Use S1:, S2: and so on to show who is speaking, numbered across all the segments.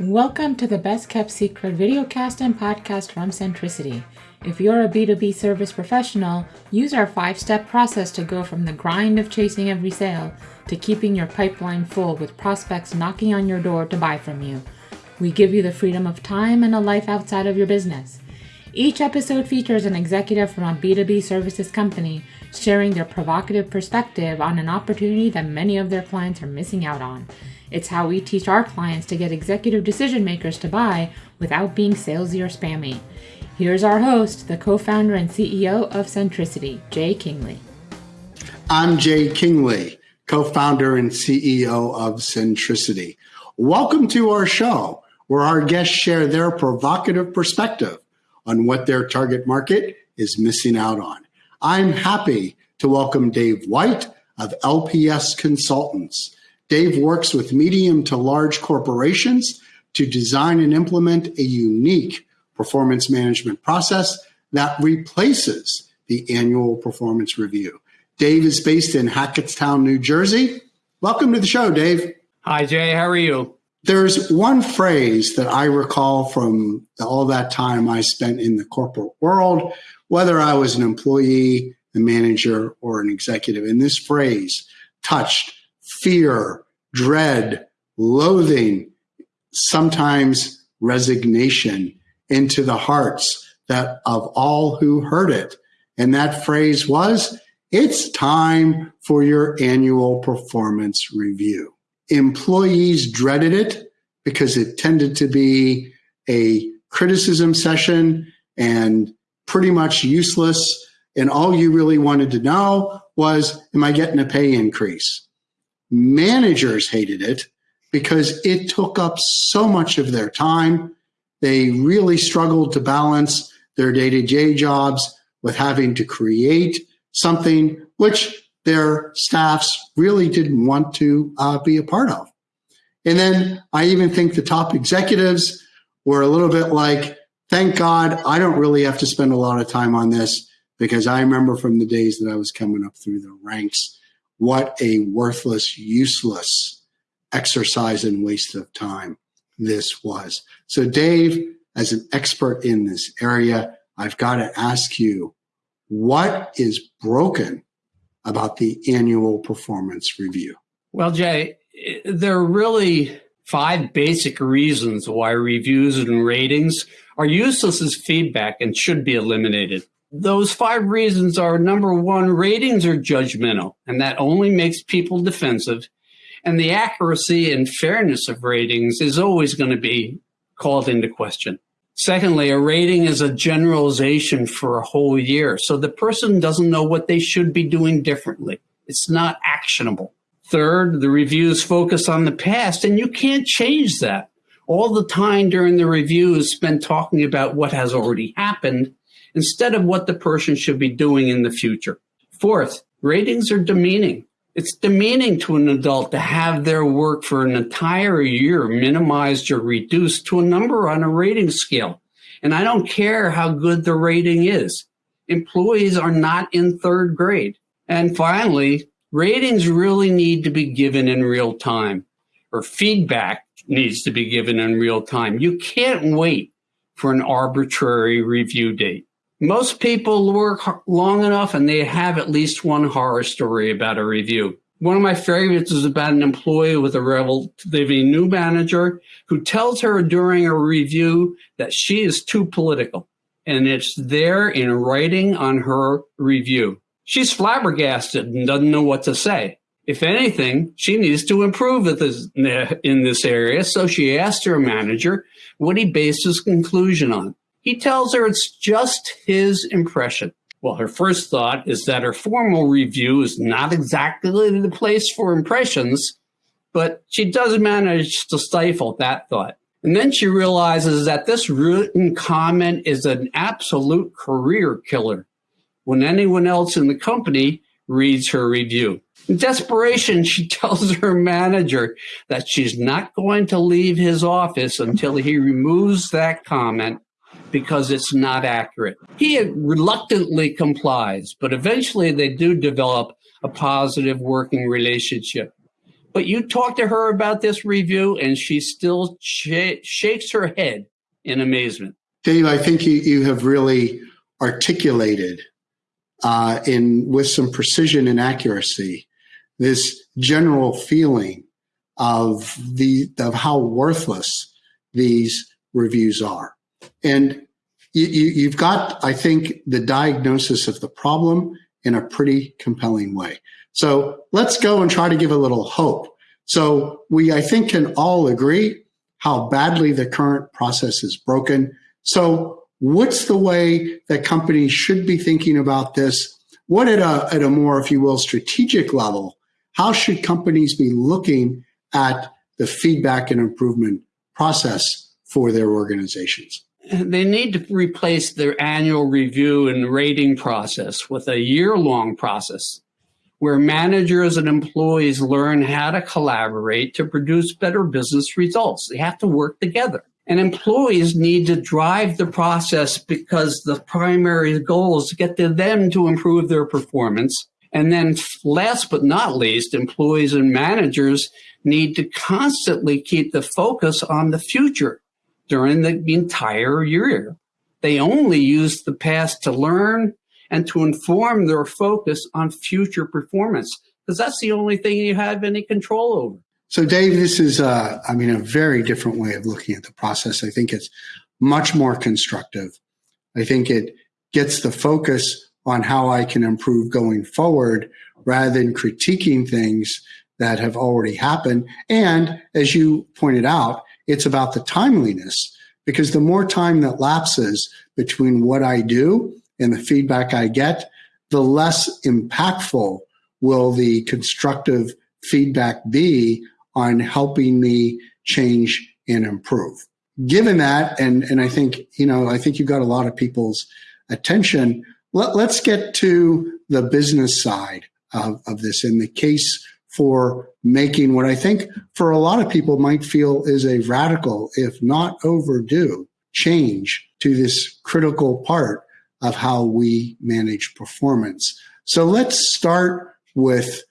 S1: Welcome to the Best Kept Secret videocast and podcast from Centricity. If you're a B2B service professional, use our five step process to go from the grind of chasing every sale to keeping your pipeline full with prospects knocking on your door to buy from you. We give you the freedom of time and a life outside of your business. Each episode features an executive from a B2B services company sharing their provocative perspective on an opportunity that many of their clients are missing out on. It's how we teach our clients to get executive decision makers to buy without being salesy or spammy. Here's our host, the co founder and CEO of Centricity, Jay Kingley.
S2: I'm Jay Kingley, co founder and CEO of Centricity. Welcome to our show, where our guests share their provocative perspective on what their target market is missing out on. I'm happy to welcome Dave White of LPS Consultants. Dave works with medium to large corporations to design and implement a unique performance management process that replaces the annual performance review. Dave is based in Hackettstown, New Jersey. Welcome to the show, Dave.
S3: Hi, Jay. How are you?
S2: There's one phrase that I recall from all that time I spent in the corporate world, whether I was an employee, a manager, or an executive. And this phrase touched fear, dread, loathing, sometimes resignation into the hearts that of all who heard it. And that phrase was, it's time for your annual performance review. Employees dreaded it because it tended to be a criticism session and pretty much useless. And all you really wanted to know was, am I getting a pay increase? Managers hated it because it took up so much of their time. They really struggled to balance their day to day jobs with having to create something which their staffs really didn't want to uh, be a part of. And then I even think the top executives were a little bit like, thank God I don't really have to spend a lot of time on this because I remember from the days that I was coming up through the ranks what a worthless, useless exercise and waste of time this was. So, Dave, as an expert in this area, I've got to ask you what is broken about the annual performance review?
S3: Well, Jay, there are really five basic reasons why reviews and ratings are useless as feedback and should be eliminated. Those five reasons are number one, ratings are judgmental, and that only makes people defensive. And the accuracy and fairness of ratings is always going to be called into question. Secondly, a rating is a generalization for a whole year. So the person doesn't know what they should be doing differently. It's not actionable. Third, the reviews focus on the past, and you can't change that. All the time during the review is spent talking about what has already happened instead of what the person should be doing in the future. Fourth, ratings are demeaning. It's demeaning to an adult to have their work for an entire year minimized or reduced to a number on a rating scale. And I don't care how good the rating is. Employees are not in third grade. And finally, ratings really need to be given in real time, or feedback needs to be given in real time. You can't wait for an arbitrary review date. Most people work long enough and they have at least one horror story about a review. One of my favorites is about an employee with a relatively new manager who tells her during a review that she is too political. And it's there in writing on her review. She's flabbergasted and doesn't know what to say. If anything, she needs to improve in this area. So she asked her manager what he based his conclusion on. He tells her it's just his impression. Well, her first thought is that her formal review is not exactly the place for impressions, but she does manage to stifle that thought. And then she realizes that this written comment is an absolute career killer when anyone else in the company reads her review. In desperation, she tells her manager that she's not going to leave his office until he removes that comment because it's not accurate. He reluctantly complies, but eventually they do develop a positive working relationship. But you talk to her about this review, and she still sh- shakes her head in amazement.
S2: Dave, I think you, you have really articulated uh, in with some precision and accuracy this general feeling of the of how worthless these reviews are, and you, you've got, I think, the diagnosis of the problem in a pretty compelling way. So let's go and try to give a little hope. So we, I think, can all agree how badly the current process is broken. So what's the way that companies should be thinking about this? What at a, at a more, if you will, strategic level, how should companies be looking at the feedback and improvement process for their organizations?
S3: They need to replace their annual review and rating process with a year long process where managers and employees learn how to collaborate to produce better business results. They have to work together. And employees need to drive the process because the primary goal is to get to them to improve their performance. And then last but not least, employees and managers need to constantly keep the focus on the future during the entire year. They only use the past to learn and to inform their focus on future performance because that's the only thing you have any control over.
S2: So, Dave, this is, uh, I mean, a very different way of looking at the process. I think it's much more constructive. I think it gets the focus on how I can improve going forward rather than critiquing things that have already happened. And as you pointed out, it's about the timeliness because the more time that lapses between what I do and the feedback I get, the less impactful will the constructive feedback be on helping me change and improve. Given that, and, and I think, you know, I think you've got a lot of people's attention. Let, let's get to the business side of, of this in the case for making what I think for a lot of people might feel is a radical, if not overdue, change to this critical part of how we manage performance. So let's start with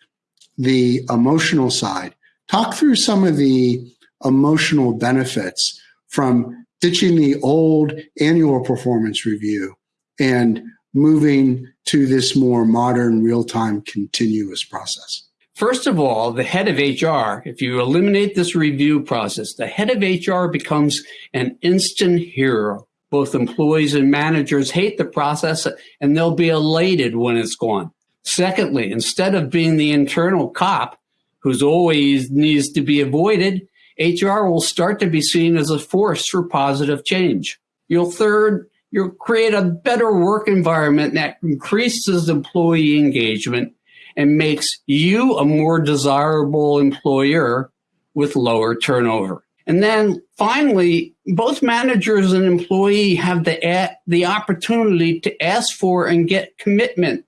S2: the emotional side. Talk through some of the emotional benefits from ditching the old annual performance review and moving to this more modern real time continuous process.
S3: First of all, the head of HR, if you eliminate this review process, the head of HR becomes an instant hero. Both employees and managers hate the process and they'll be elated when it's gone. Secondly, instead of being the internal cop who's always needs to be avoided, HR will start to be seen as a force for positive change. You'll third, you'll create a better work environment that increases employee engagement and makes you a more desirable employer with lower turnover. And then finally, both managers and employee have the, the opportunity to ask for and get commitment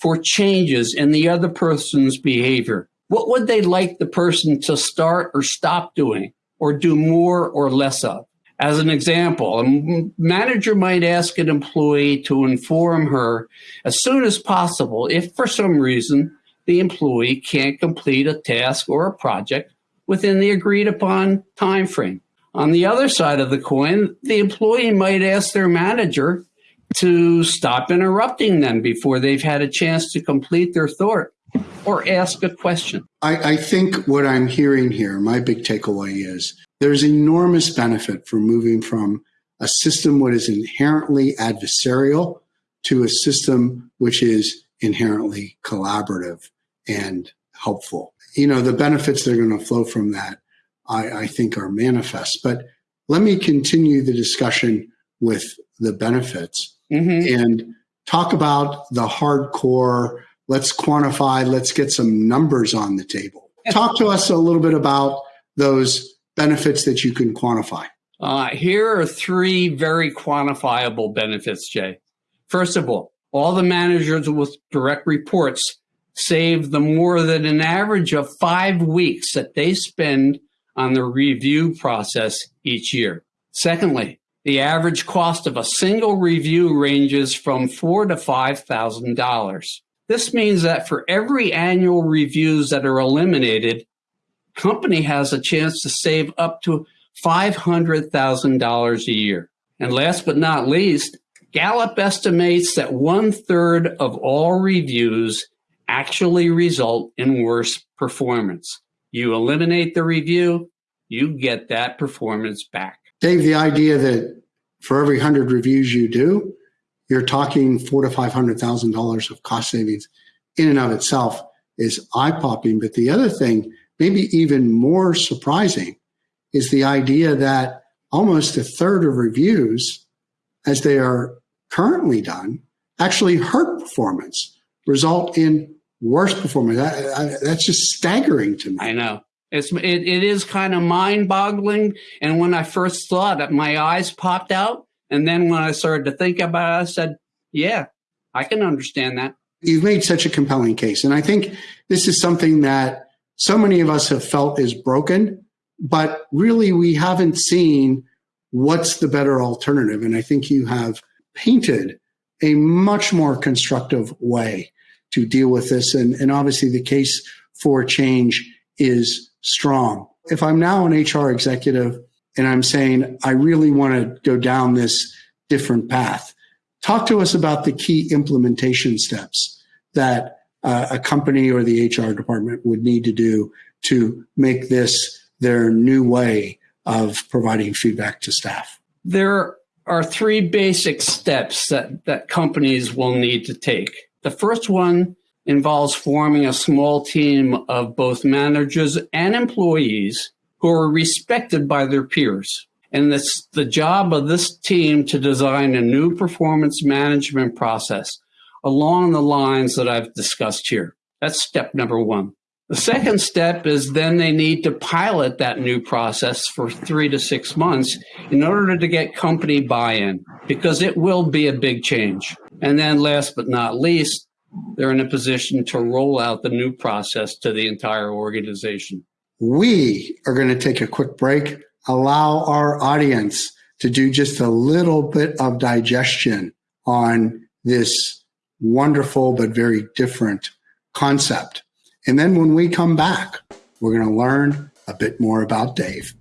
S3: for changes in the other person's behavior. What would they like the person to start or stop doing or do more or less of? As an example, a manager might ask an employee to inform her as soon as possible if for some reason the employee can't complete a task or a project within the agreed upon time frame. On the other side of the coin, the employee might ask their manager to stop interrupting them before they've had a chance to complete their thought or ask a question.
S2: I, I, think what I'm hearing here, my big takeaway is there's enormous benefit for moving from a system what is inherently adversarial to a system which is inherently collaborative and helpful. You know, the benefits that are going to flow from that, I, I think, are manifest. But let me continue the discussion with the benefits mm-hmm. and talk about the hardcore. Let's quantify, let's get some numbers on the table. Talk to us a little bit about those benefits that you can quantify?
S3: Uh, here are three very quantifiable benefits, Jay. First of all, all the managers with direct reports save the more than an average of five weeks that they spend on the review process each year. Secondly, the average cost of a single review ranges from four to five thousand dollars. This means that for every annual reviews that are eliminated, company has a chance to save up to $500,000 a year. And last but not least, Gallup estimates that one third of all reviews actually result in worse performance. You eliminate the review, you get that performance back.
S2: Dave, the idea that for every hundred reviews you do, you're talking four to five hundred thousand dollars of cost savings in and of itself is eye popping. But the other thing, maybe even more surprising, is the idea that almost a third of reviews, as they are currently done, actually hurt performance, result in worse performance. I, I, that's just staggering to me.
S3: I know. It's it, it is kind of mind boggling. And when I first saw it, my eyes popped out. And then when I started to think about it, I said, "Yeah, I can understand that."
S2: You've made such a compelling case, and I think this is something that so many of us have felt is broken, but really we haven't seen what's the better alternative. And I think you have painted a much more constructive way to deal with this. And, and obviously, the case for change is strong. If I'm now an HR executive and I'm saying, I really want to go down this different path, talk to us about the key implementation steps that uh, a company or the HR department would need to do to make this their new way of providing feedback to staff.
S3: There are three basic steps that, that companies will need to take. The first one involves forming a small team of both managers and employees who are respected by their peers. And it's the job of this team to design a new performance management process along the lines that I've discussed here. That's step number one. The second step is then they need to pilot that new process for three to six months in order to get company buy in because it will be a big change. And then last but not least, they're in a position to roll out the new process to the entire organization.
S2: We are going to take a quick break, allow our audience to do just a little bit of digestion on this wonderful but very different concept. And then when we come back, we're going to learn a bit more about Dave.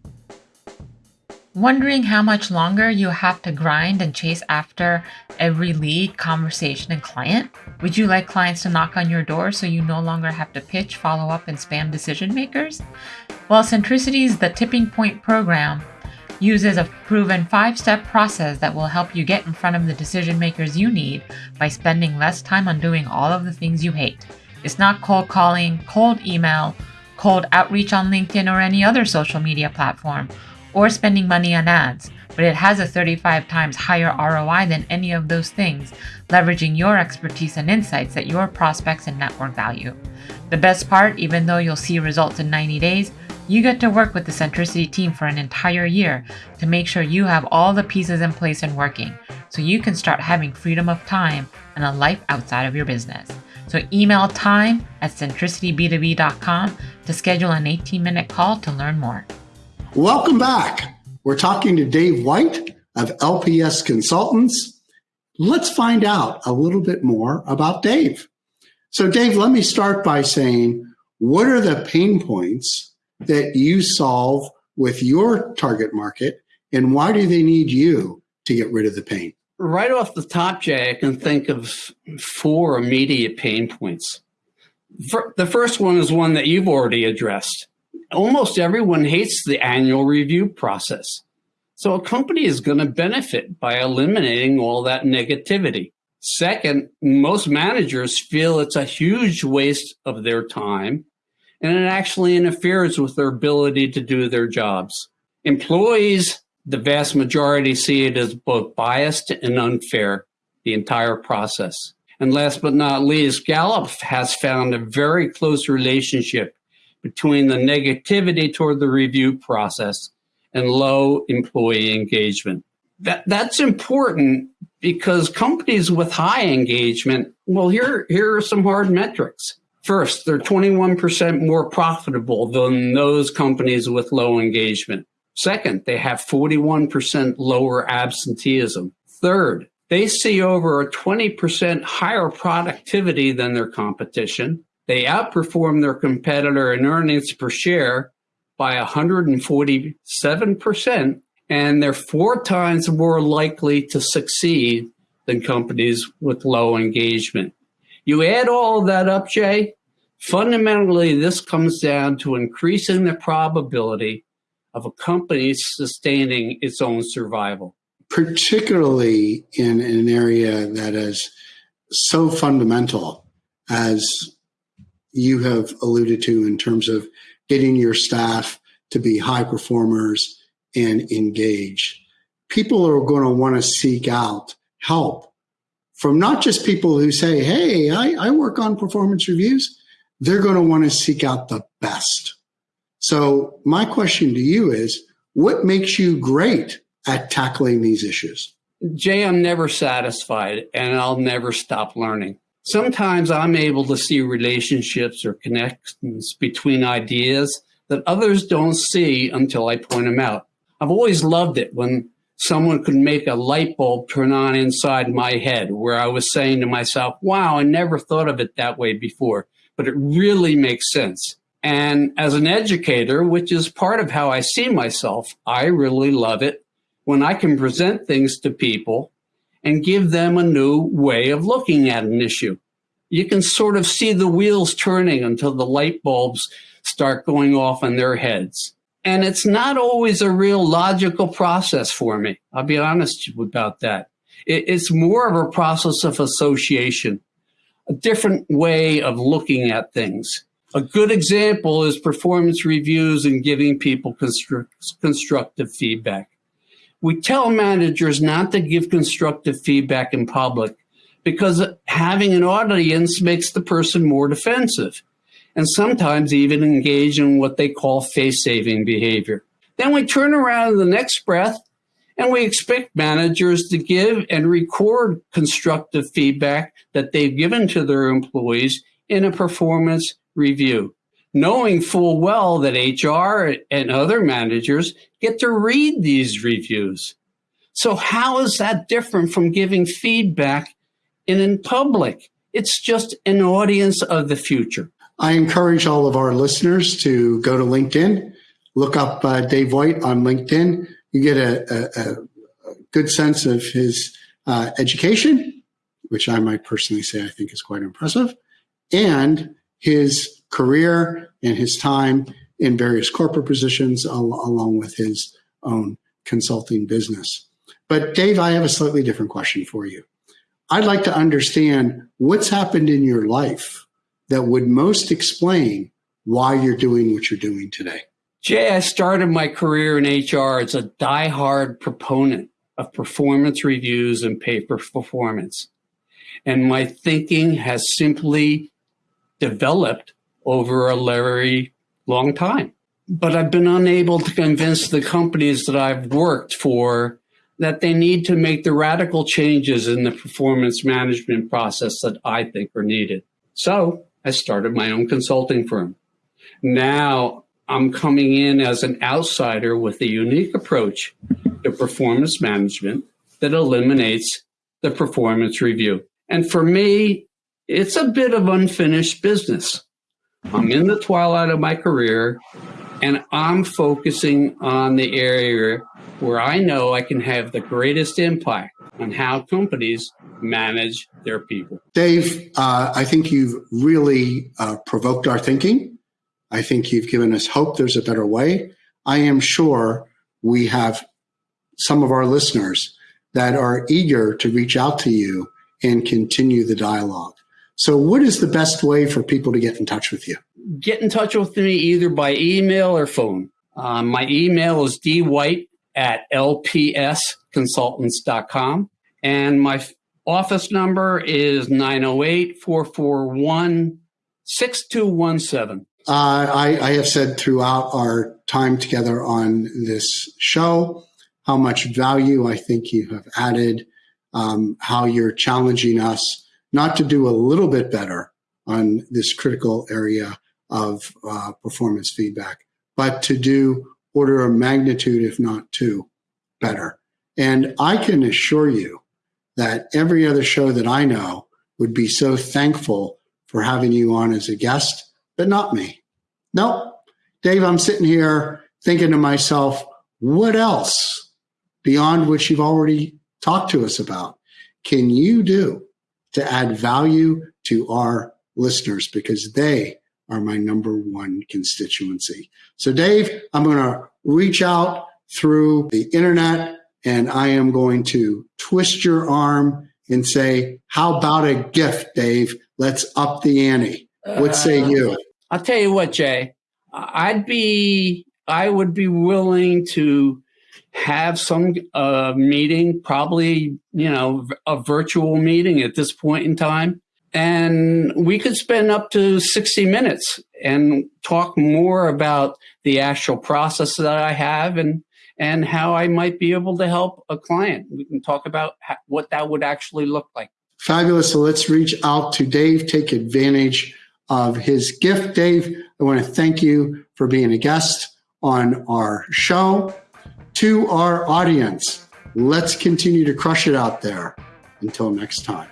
S1: Wondering how much longer you have to grind and chase after every lead, conversation, and client? Would you like clients to knock on your door so you no longer have to pitch, follow up, and spam decision makers? Well, Centricity's The Tipping Point program uses a proven five step process that will help you get in front of the decision makers you need by spending less time on doing all of the things you hate. It's not cold calling, cold email, cold outreach on LinkedIn or any other social media platform or spending money on ads, but it has a 35 times higher ROI than any of those things, leveraging your expertise and insights that your prospects and network value. The best part, even though you'll see results in 90 days, you get to work with the Centricity team for an entire year to make sure you have all the pieces in place and working so you can start having freedom of time and a life outside of your business. So email time at centricityb2b.com to schedule an 18 minute call to learn more.
S2: Welcome back. We're talking to Dave White of LPS Consultants. Let's find out a little bit more about Dave. So, Dave, let me start by saying what are the pain points that you solve with your target market, and why do they need you to get rid of the pain?
S3: Right off the top, Jay, I can think of four immediate pain points. The first one is one that you've already addressed almost everyone hates the annual review process. So a company is going to benefit by eliminating all that negativity. Second, most managers feel it's a huge waste of their time and it actually interferes with their ability to do their jobs. Employees, the vast majority see it as both biased and unfair, the entire process. And last but not least, Gallup has found a very close relationship between the negativity toward the review process and low employee engagement. That, that's important because companies with high engagement, well, here, here are some hard metrics. First, they're 21% more profitable than those companies with low engagement. Second, they have 41% lower absenteeism. Third, they see over a 20% higher productivity than their competition. They outperform their competitor in earnings per share by 147%, and they're four times more likely to succeed than companies with low engagement. You add all that up, Jay, fundamentally, this comes down to increasing the probability of a company sustaining its own survival.
S2: Particularly in an area that is so fundamental as you have alluded to in terms of getting your staff to be high performers and engage. People are going to want to seek out help from not just people who say, Hey, I, I work on performance reviews. They're going to want to seek out the best. So, my question to you is what makes you great at tackling these issues?
S3: Jay, I'm never satisfied and I'll never stop learning. Sometimes I'm able to see relationships or connections between ideas that others don't see until I point them out. I've always loved it when someone could make a light bulb turn on inside my head where I was saying to myself, wow, I never thought of it that way before, but it really makes sense. And as an educator, which is part of how I see myself, I really love it when I can present things to people and give them a new way of looking at an issue. You can sort of see the wheels turning until the light bulbs start going off in their heads. And it's not always a real logical process for me. I'll be honest about that. It's more of a process of association, a different way of looking at things. A good example is performance reviews and giving people constru- constructive feedback. We tell managers not to give constructive feedback in public because having an audience makes the person more defensive and sometimes even engage in what they call face saving behavior. Then we turn around in the next breath and we expect managers to give and record constructive feedback that they've given to their employees in a performance review knowing full well that HR and other managers get to read these reviews. So how is that different from giving feedback in, in public? It's just an audience of the future.
S2: I encourage all of our listeners to go to LinkedIn, look up uh, Dave White on LinkedIn. You get a, a, a good sense of his uh, education, which I might personally say I think is quite impressive, and his career and his time in various corporate positions, al- along with his own consulting business. But, Dave, I have a slightly different question for you. I'd like to understand what's happened in your life that would most explain why you're doing what you're doing today.
S3: Jay, I started my career in HR as a die-hard proponent of performance reviews and pay for performance. And my thinking has simply developed over a very long time. But I've been unable to convince the companies that I've worked for that they need to make the radical changes in the performance management process that I think are needed. So I started my own consulting firm. Now I'm coming in as an outsider with a unique approach to performance management that eliminates the performance review. And for me, it's a bit of unfinished business. I'm in the twilight of my career and I'm focusing on the area where I know I can have the greatest impact on how companies manage their people.
S2: Dave, uh, I think you've really uh, provoked our thinking. I think you've given us hope there's a better way. I am sure we have some of our listeners that are eager to reach out to you and continue the dialogue. So, what is the best way for people to get in touch with you?
S3: Get in touch with me either by email or phone. Um, my email is dwight at lpsconsultants.com. And my office number is 908 441 6217. Uh,
S2: I, I have said throughout our time together on this show how much value I think you have added, um, how you're challenging us not to do a little bit better on this critical area of uh, performance feedback, but to do order of magnitude, if not two, better. And I can assure you that every other show that I know would be so thankful for having you on as a guest, but not me. Nope. Dave, I'm sitting here thinking to myself, what else beyond what you've already talked to us about can you do to add value to our listeners? Because they are my number one constituency. So, Dave, I'm going to reach out through the internet and I am going to twist your arm and say, How about a gift, Dave? Let's up the ante. What say uh, you?
S3: I'll tell you what, Jay. I'd be, I would be willing to have some uh, meeting, probably, you know, a virtual meeting at this point in time. And we could spend up to 60 minutes and talk more about the actual process that I have and, and how I might be able to help a client. We can talk about what that would actually look like.
S2: Fabulous. So let's reach out to Dave, take advantage of his gift. Dave, I want to thank you for being a guest on our show. To our audience, let's continue to crush it out there. Until next time.